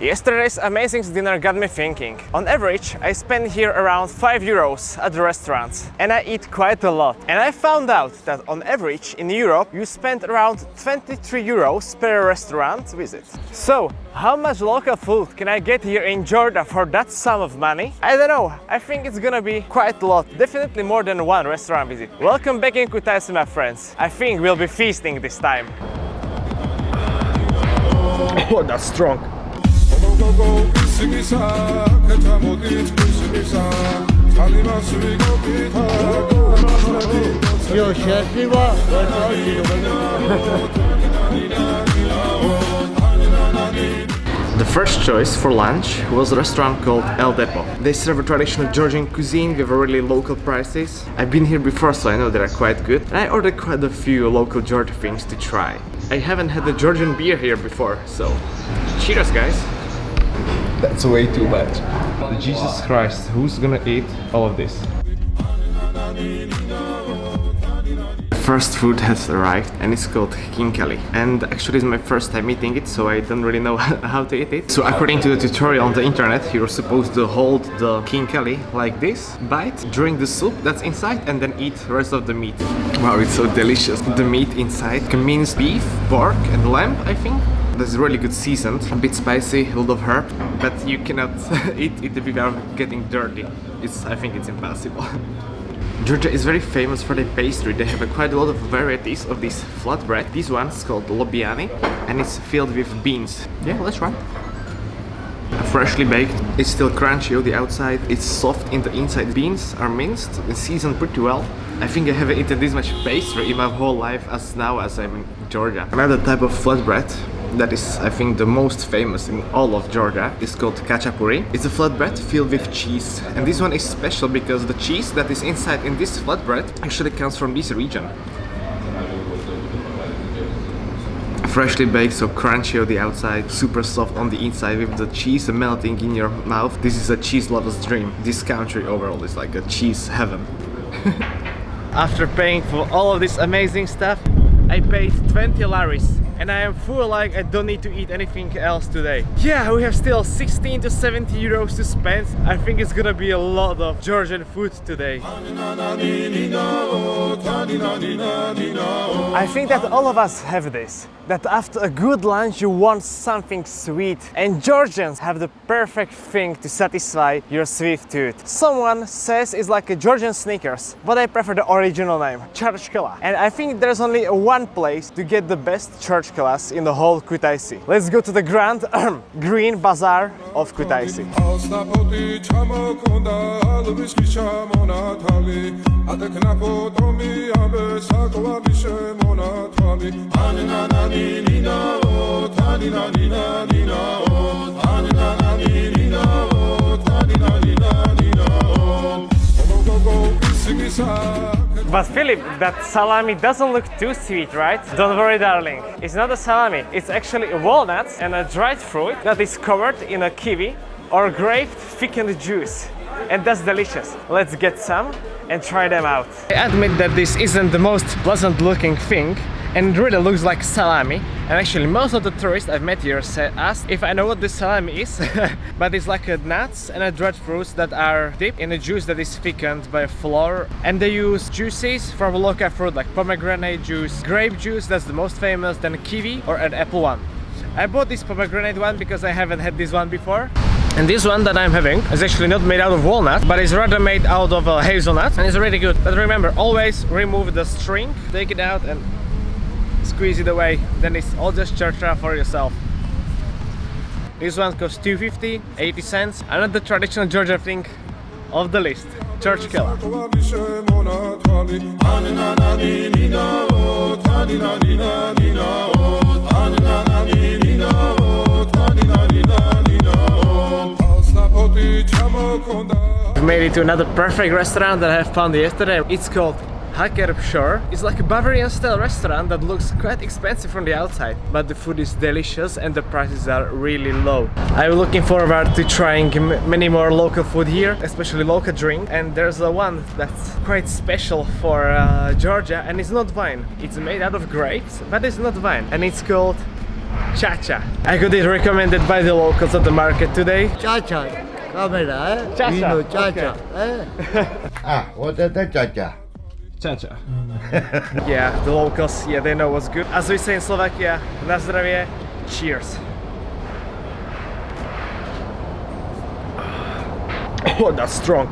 Yesterday's amazing dinner got me thinking. On average, I spend here around 5 euros at the restaurants and I eat quite a lot. And I found out that on average in Europe you spend around 23 euros per restaurant visit. So, how much local food can I get here in Jordan for that sum of money? I don't know, I think it's gonna be quite a lot, definitely more than one restaurant visit. Welcome back in Kutaisi my friends. I think we'll be feasting this time. Oh, that's strong. Yo, şerfi var. The first choice for lunch was a restaurant called El Depo. They serve a traditional Georgian cuisine with really local prices. I've been here before so I know they're quite good. And I ordered quite a few local Georgian things to try. I haven't had the Georgian beer here before, so cheers guys! That's way too much. Jesus Christ, who's gonna eat all of this? First food has arrived and it's called khinkali and actually it's my first time eating it so I don't really know how to eat it. So according to the tutorial on the internet you're supposed to hold the khinkali like this, bite, drink the soup that's inside and then eat the rest of the meat. Wow it's so delicious. The meat inside contains beef, pork and lamb I think. That's really good seasoned, a bit spicy, a lot of herb, but you cannot eat it without getting dirty. It's, I think it's impossible. Georgia is very famous for their pastry. They have a quite a lot of varieties of this flatbread. This one's called lobiani and it's filled with beans. Yeah, let's try. Freshly baked, it's still crunchy on the outside, it's soft in the inside. Beans are minced and seasoned pretty well. I think I haven't eaten this much pastry in my whole life as now as I'm in Georgia. Another type of flatbread that is I think the most famous in all of Georgia is called khachapuri. It's a flatbread filled with cheese and this one is special because the cheese that is inside in this flatbread actually comes from this region. Freshly baked, so crunchy on the outside, super soft on the inside with the cheese melting in your mouth. This is a cheese lover's dream. This country overall is like a cheese heaven. After paying for all of this amazing stuff, I paid 20 laris and I am full like I don't need to eat anything else today. Yeah, we have still 16 to 70 euros to spend. I think it's gonna be a lot of Georgian food today. I think that all of us have this, that after a good lunch you want something sweet and Georgians have the perfect thing to satisfy your sweet tooth. Someone says it's like a Georgian Snickers, but I prefer the original name, Churchkhela. And I think there's only one place to get the best Churchkhelas in the whole Kutaisi. Let's go to the Grand Green Bazaar of Kutaisi. But Philip, that salami doesn't look too sweet, right? Don't worry, darling. It's not a salami. It's actually a walnut and a dried fruit that is covered in a kiwi or grape thickened juice. And that's delicious. Let's get some and try them out. I admit that this isn't the most pleasant looking thing, and it really looks like salami and actually most of the tourists I've met here said, asked if I know what this salami is but it's like a nuts and a dried fruits that are dipped in a juice that is thickened by flour and they use juices from local fruit like pomegranate juice, grape juice that's the most famous, then kiwi or an apple one. I bought this pomegranate one because I haven't had this one before and this one that I'm having is actually not made out of walnut, but it's rather made out of uh, hazelnut and it's really good. But remember, always remove the string, take it out and squeeze it away then it's all just chartra for yourself this one costs 250 80 cents another traditional georgia thing of the list church We've made it to another perfect restaurant that I have found yesterday. It's called Hakerb Shore is like a Bavarian style restaurant that looks quite expensive from the outside but the food is delicious and the prices are really low. I'm looking forward to trying many more local food here especially local drink and there's a one that's quite special for uh, Georgia and it's not wine. It's made out of grapes but it's not wine and it's called Cha-cha. I got it recommended by the locals at the market today. Chacha, camera, eh? Cha-cha, Vino, chacha, okay. eh? ah, what is that chacha? Cha-cha. Yeah, the locals, yeah, they know what's good. As we say in Slovakia, na zdravie, cheers. Oh, that's strong.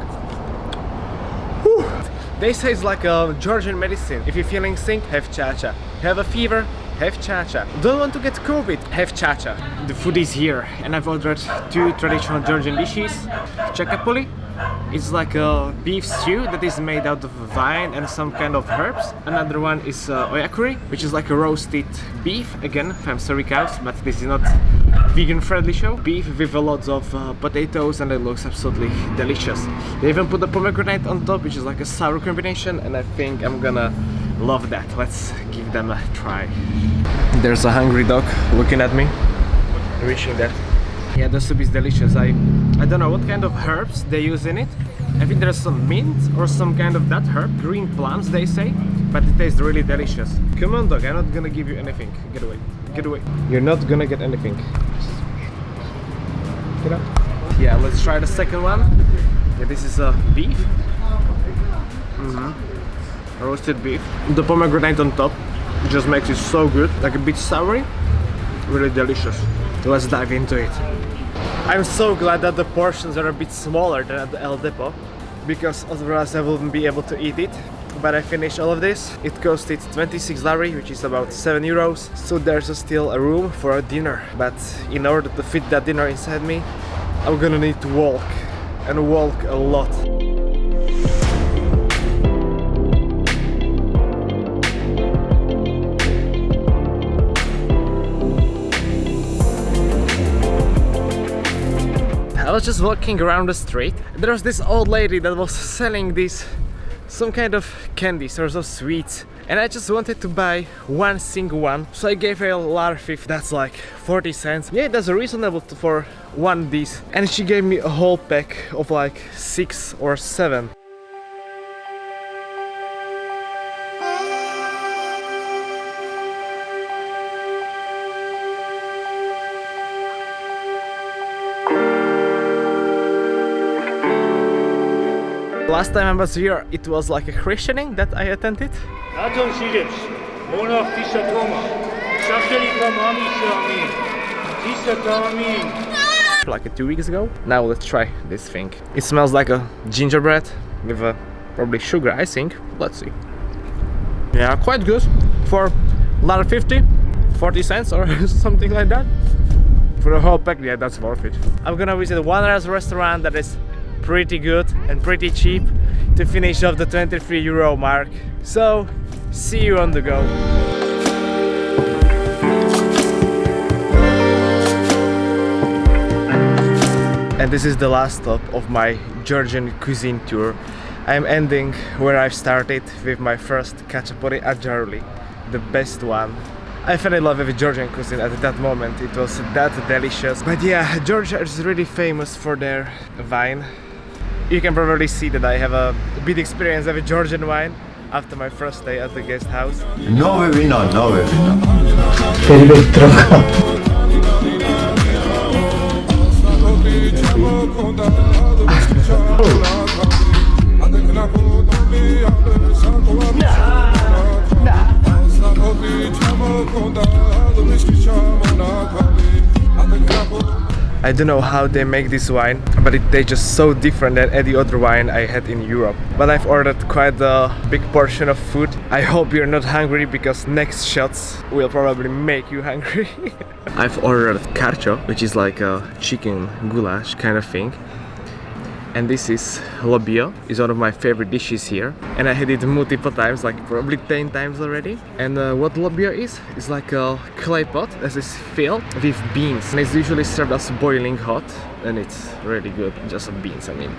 Whew. They say it's like a Georgian medicine. If you're feeling sick, have cha-cha. Have a fever, have cha-cha. Don't want to get COVID, have cha-cha. The food is here and I've ordered two traditional Georgian dishes. Chakapuli, it's like a beef stew that is made out of vine and some kind of herbs. Another one is uh, ojakhuri, which is like a roasted beef, again from sorry cows, but this is not vegan friendly show. Beef with a lot of uh, potatoes and it looks absolutely delicious. They even put the pomegranate on top, which is like a sour combination and I think I'm gonna love that. Let's give them a try. There's a hungry dog looking at me, reaching that. Yeah, the soup is delicious. I I don't know what kind of herbs they use in it. I think there's some mint or some kind of that herb, green plums they say, but it tastes really delicious. Come on dog, I'm not gonna give you anything. Get away, get away. You're not gonna get anything. Get up. Yeah, let's try the second one. Yeah, this is a uh, beef. Mhm. Roasted beef. The pomegranate on top just makes it so good, like a bit soury, really delicious. Let's dive into it. I'm so glad that the portions are a bit smaller than at the El Depot because otherwise I wouldn't be able to eat it. But I finished all of this. It costed 26 lari, which is about 7 euros. So there's still a room for a dinner. But in order to fit that dinner inside me, I'm gonna need to walk and walk a lot. Was just walking around the street. There was this old lady that was selling these some kind of candies or some sweets. And I just wanted to buy one single one. So I gave her a larfif that's like 40 cents. Yeah that's reasonable for one of these and she gave me a whole pack of like six or seven Last time I was here, it was like a christening that I attended. Like a. Like two weeks ago. Now let's try this thing. It smells like a gingerbread with a, probably sugar I think. Let's see. Yeah, quite good for 1.50, 40 cents or something like that. For the whole pack, yeah, that's worth it. I'm gonna visit one restaurant that is pretty good and pretty cheap to finish off the 23 euro mark. So, see you on the go. and this is the last stop of my Georgian cuisine tour. I'm ending where I've started with my first khachapuri at Jaruli, the best one. I fell in love with Georgian cuisine at that moment, it was that delicious. But yeah, Georgia is really famous for their wine. You can probably see that I have a bit experience with Georgian wine after my first day at the guest house. Nove vino, nove vino. I don't know how they make this wine, but it tastes just so different than any other wine I had in Europe. But I've ordered quite a big portion of food. I hope you're not hungry because next shots will probably make you hungry. I've ordered kharcho, which is like a chicken goulash kind of thing. And this is lobio, is one of my favorite dishes here. And I had it multiple times, like probably 10 times already. And uh, what lobio is, it's like a clay pot that is filled with beans. And it's usually served as boiling hot. And it's really good, just beans, I mean.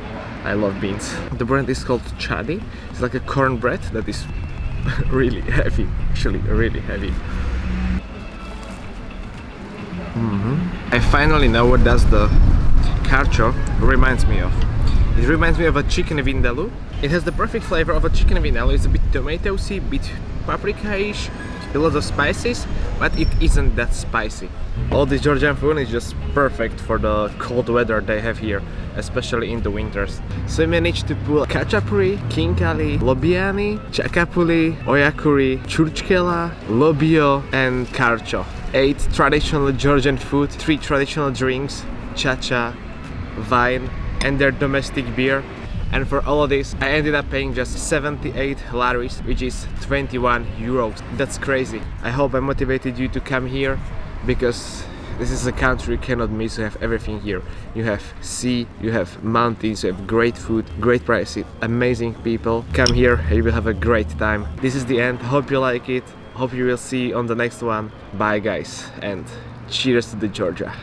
I love beans. The brand is called chadi. It's like a cornbread that is really heavy, actually really heavy. I finally know what does the kharcho reminds me of. It reminds me of a chicken vindaloo. It has the perfect flavor of a chicken vindaloo. It's a bit tomatoey, bit paprika-ish, a lot of spices, but it isn't that spicy. All this Georgian food is just perfect for the cold weather they have here, especially in the winters. So I managed to pull khachapuri, khinkali, lobiani, chakapuli, ojakhuri, churchkhela, lobio and kharcho. Eight traditional Georgian food, three traditional drinks, chacha, wine and their domestic beer. And for all of this I ended up paying just 78 laris which is 21 euros. That's crazy. I hope I motivated you to come here because this is a country you cannot miss. You have everything here. You have sea you have mountains you have great food great prices amazing people. Come here you will have a great time. This is the end. Hope you like it. Hope you will see on the next one. Bye guys and cheers to the Georgia